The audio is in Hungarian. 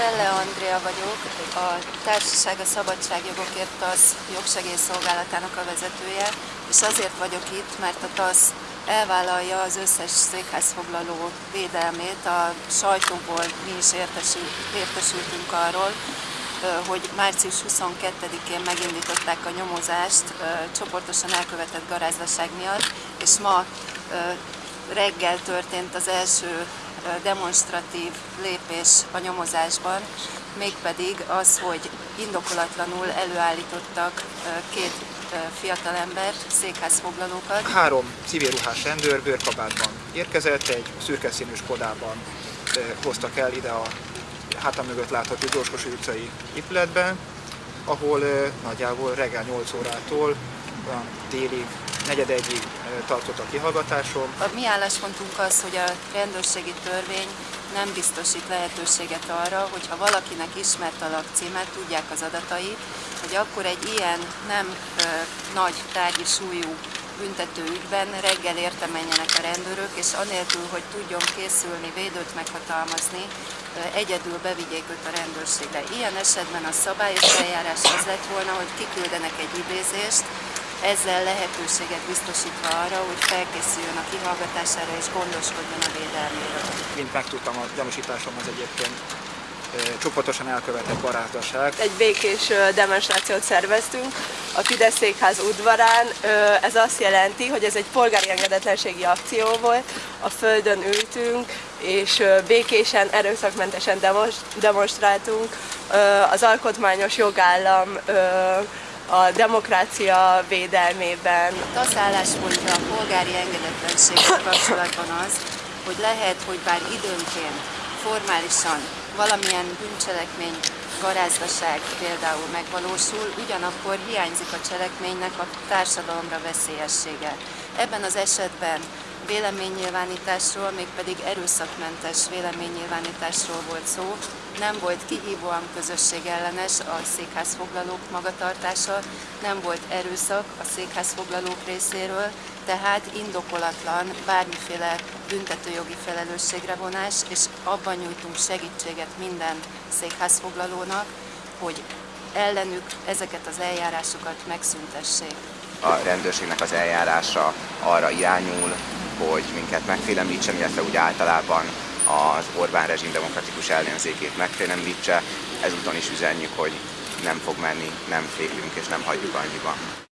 Pelle Andrea vagyok, a Társaság a Szabadságjogokért TASZ jogsegélyszolgálatának a vezetője, és azért vagyok itt, mert a TASZ elvállalja az összes székházfoglaló védelmét. A sajtóból mi is értesült, értesültünk arról, hogy március 22-én megindították a nyomozást csoportosan elkövetett garázdaság miatt, és ma reggel történt az első demonstratív lépés a nyomozásban, mégpedig az, hogy indokolatlanul előállítottak két fiatalembert, székházfoglalókat. Három civil ruhás rendőr bőrkabátban érkezett, egy szürke színű Skodában hoztak el ide a hátam mögött látható Gyorskos utcai épületben, ahol nagyjából reggel 8 órától délig, negyed egyig tartott a kihallgatásom. A mi álláspontunk az, hogy a rendőrségi törvény nem biztosít lehetőséget arra, hogyha valakinek ismert a lakcímet, tudják az adatai, hogy akkor egy ilyen nem ö, nagy tárgyi súlyú büntető ügyben reggel érte menjenek a rendőrök, és anélkül, hogy tudjon készülni, védőt meghatalmazni, egyedül bevigyék őt a rendőrségre. Ilyen esetben a szabályos eljárás az lett volna, hogy kiküldenek egy idézést, ezzel lehetőséget biztosítva arra, hogy felkészüljön a kihallgatására és gondoskodjon a védelméről. Mint megtudtam, a gyanúsításom az egyébként csoportosan elkövetett barátság. Egy békés demonstrációt szerveztünk a Fidesz székház udvarán. Ez azt jelenti, hogy ez egy polgári engedetlenségi akció volt. A földön ültünk, és békésen, erőszakmentesen demonstráltunk az alkotmányos jogállam a demokrácia védelmében. Az álláspontja a polgári engedetlenséggel kapcsolatban az, hogy lehet, hogy bár időnként formálisan valamilyen bűncselekmény, garázdaság például megvalósul, ugyanakkor hiányzik a cselekménynek a társadalomra veszélyessége. Ebben az esetben véleménynyilvánításról, mégpedig erőszakmentes véleménynyilvánításról volt szó. Nem volt kihívóan közösségellenes a székházfoglalók magatartása, nem volt erőszak a székházfoglalók részéről, tehát indokolatlan bármiféle büntetőjogi felelősségre vonás, és abban nyújtunk segítséget minden székházfoglalónak, hogy ellenük ezeket az eljárásokat megszüntessék. A rendőrségnek az eljárása arra irányul, hogy minket megfélemlítsen, illetve úgy általában az Orbán rezsim demokratikus ellenzékét megfélemlítse. Ezúton is üzenjük, hogy nem fog menni, nem félünk és nem hagyjuk annyiban.